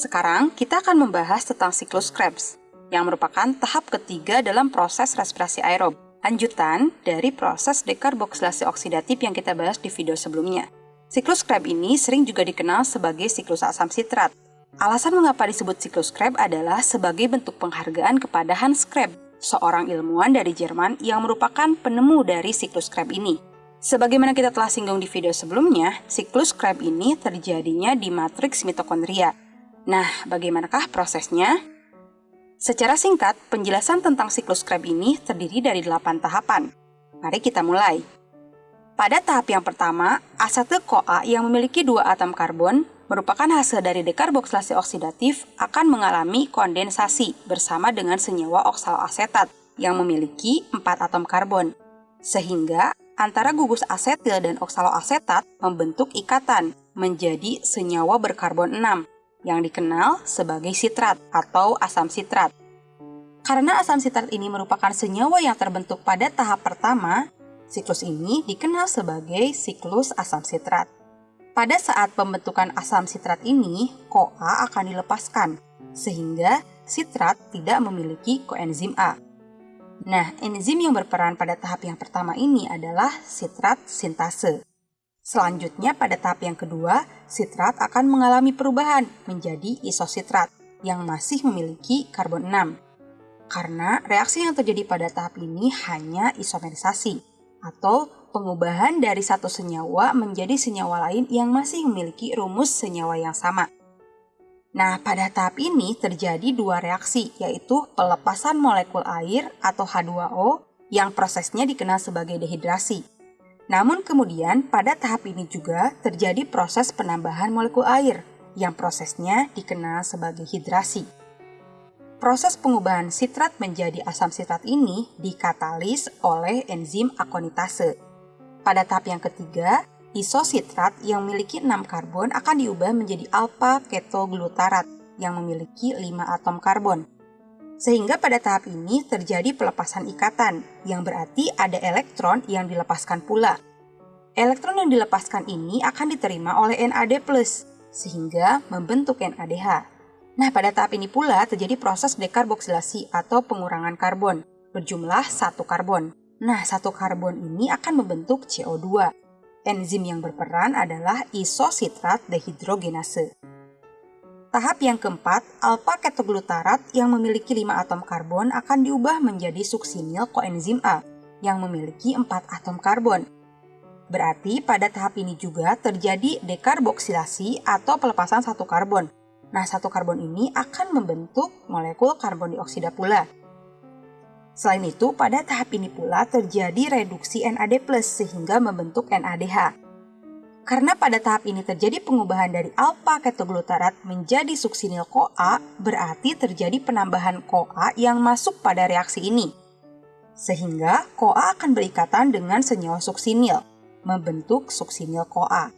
Sekarang kita akan membahas tentang siklus Krebs, yang merupakan tahap ketiga dalam proses respirasi aerob, lanjutan dari proses dekarboksilasi oksidatif yang kita bahas di video sebelumnya. Siklus Krebs ini sering juga dikenal sebagai siklus asam sitrat. Alasan mengapa disebut siklus Krebs adalah sebagai bentuk penghargaan kepada Hans Krebs, seorang ilmuwan dari Jerman yang merupakan penemu dari siklus Krebs ini. Sebagaimana kita telah singgung di video sebelumnya, siklus Krebs ini terjadinya di matriks mitokondria. Nah, bagaimanakah prosesnya? Secara singkat, penjelasan tentang siklus Krebs ini terdiri dari 8 tahapan. Mari kita mulai. Pada tahap yang pertama, asetil-CoA yang memiliki dua atom karbon merupakan hasil dari dekarboksilasi oksidatif akan mengalami kondensasi bersama dengan senyawa oksaloasetat yang memiliki empat atom karbon. Sehingga antara gugus asetil dan oksaloasetat membentuk ikatan menjadi senyawa berkarbon 6 yang dikenal sebagai sitrat atau asam sitrat. Karena asam sitrat ini merupakan senyawa yang terbentuk pada tahap pertama, siklus ini dikenal sebagai siklus asam sitrat. Pada saat pembentukan asam sitrat ini, CoA akan dilepaskan, sehingga sitrat tidak memiliki koenzim A. Nah, enzim yang berperan pada tahap yang pertama ini adalah sitrat sintase. Selanjutnya pada tahap yang kedua, sitrat akan mengalami perubahan menjadi isositrat yang masih memiliki karbon 6. Karena reaksi yang terjadi pada tahap ini hanya isomerisasi atau pengubahan dari satu senyawa menjadi senyawa lain yang masih memiliki rumus senyawa yang sama. Nah, pada tahap ini terjadi dua reaksi, yaitu pelepasan molekul air atau H2O yang prosesnya dikenal sebagai dehidrasi. Namun kemudian pada tahap ini juga terjadi proses penambahan molekul air yang prosesnya dikenal sebagai hidrasi. Proses pengubahan sitrat menjadi asam sitrat ini dikatalis oleh enzim akonitase. Pada tahap yang ketiga, Isositrat yang memiliki 6 karbon akan diubah menjadi alpha ketoglutarat yang memiliki 5 atom karbon. Sehingga pada tahap ini terjadi pelepasan ikatan, yang berarti ada elektron yang dilepaskan pula. Elektron yang dilepaskan ini akan diterima oleh NAD+, sehingga membentuk NADH. Nah, pada tahap ini pula terjadi proses dekarboksilasi atau pengurangan karbon, berjumlah satu karbon. Nah, satu karbon ini akan membentuk CO2 Enzim yang berperan adalah isositrat dehidrogenase. Tahap yang keempat, alpha ketoglutarat yang memiliki 5 atom karbon akan diubah menjadi suksinil koenzim A yang memiliki 4 atom karbon. Berarti pada tahap ini juga terjadi dekarboksilasi atau pelepasan satu karbon. Nah, satu karbon ini akan membentuk molekul karbon dioksida pula. Selain itu, pada tahap ini pula terjadi reduksi NAD+, sehingga membentuk NADH. Karena pada tahap ini terjadi pengubahan dari alpha ketoglutarat menjadi suksinil CoA, berarti terjadi penambahan CoA yang masuk pada reaksi ini. Sehingga CoA akan berikatan dengan senyawa suksinil, membentuk suksinil CoA.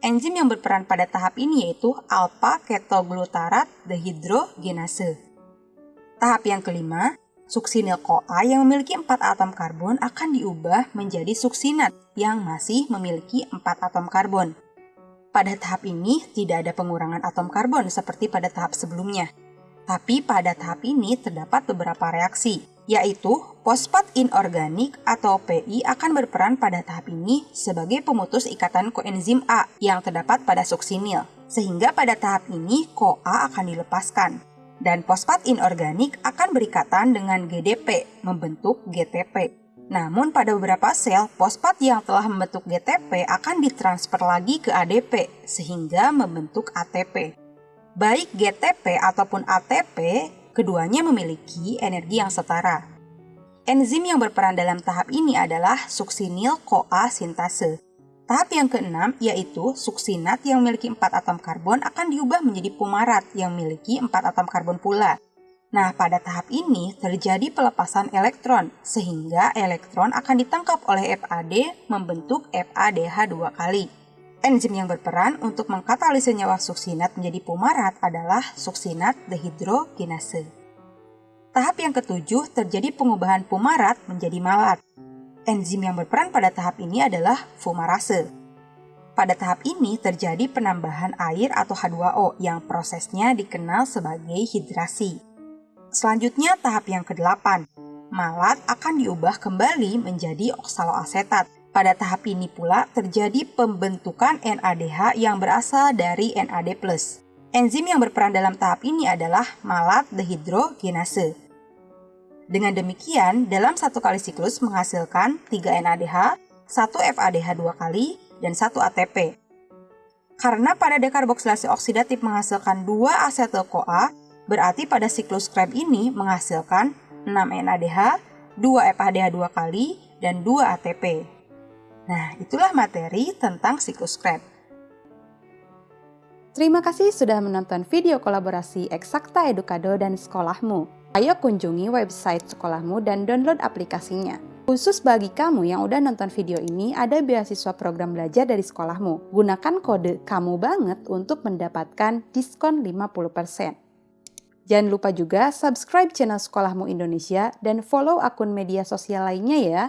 Enzim yang berperan pada tahap ini yaitu alpha ketoglutarat dehidrogenase. Tahap yang kelima, Suksinil CoA yang memiliki 4 atom karbon akan diubah menjadi suksinat yang masih memiliki 4 atom karbon. Pada tahap ini tidak ada pengurangan atom karbon seperti pada tahap sebelumnya. Tapi pada tahap ini terdapat beberapa reaksi, yaitu fosfat inorganik atau PI akan berperan pada tahap ini sebagai pemutus ikatan koenzim A yang terdapat pada suksinil. Sehingga pada tahap ini CoA akan dilepaskan dan fosfat inorganik akan berikatan dengan GDP, membentuk GTP. Namun pada beberapa sel, fosfat yang telah membentuk GTP akan ditransfer lagi ke ADP, sehingga membentuk ATP. Baik GTP ataupun ATP, keduanya memiliki energi yang setara. Enzim yang berperan dalam tahap ini adalah suksinil CoA sintase. Tahap yang keenam yaitu suksinat yang memiliki 4 atom karbon akan diubah menjadi pumarat yang memiliki 4 atom karbon pula. Nah, pada tahap ini terjadi pelepasan elektron, sehingga elektron akan ditangkap oleh FAD membentuk FADH dua kali. Enzim yang berperan untuk mengkatalisis senyawa suksinat menjadi pumarat adalah suksinat dehidrogenase. Tahap yang ketujuh terjadi pengubahan pumarat menjadi malat. Enzim yang berperan pada tahap ini adalah fumarase. Pada tahap ini terjadi penambahan air atau H2O yang prosesnya dikenal sebagai hidrasi. Selanjutnya tahap yang ke-8. Malat akan diubah kembali menjadi oksaloasetat. Pada tahap ini pula terjadi pembentukan NADH yang berasal dari NAD+. Enzim yang berperan dalam tahap ini adalah malat dehidrogenase. Dengan demikian, dalam satu kali siklus menghasilkan 3 NADH, 1 FADH dua kali, dan 1 ATP. Karena pada dekarboksilasi oksidatif menghasilkan 2 asetil-CoA, berarti pada siklus Krebs ini menghasilkan 6 NADH, 2 FADH dua kali, dan 2 ATP. Nah, itulah materi tentang siklus Krebs. Terima kasih sudah menonton video kolaborasi Eksakta Edukado dan Sekolahmu. Ayo kunjungi website sekolahmu dan download aplikasinya. Khusus bagi kamu yang udah nonton video ini, ada beasiswa program belajar dari sekolahmu. Gunakan kode kamu banget untuk mendapatkan diskon 50%. Jangan lupa juga subscribe channel Sekolahmu Indonesia dan follow akun media sosial lainnya ya.